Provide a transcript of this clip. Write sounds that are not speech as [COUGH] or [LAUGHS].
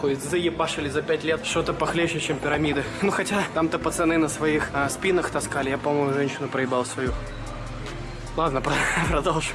Хоть заебашили за пять лет что-то похлеще, чем пирамиды. Ну хотя там-то пацаны на своих а, спинах таскали. Я, по-моему, женщину проебал свою. Ладно, [LAUGHS] продолжим.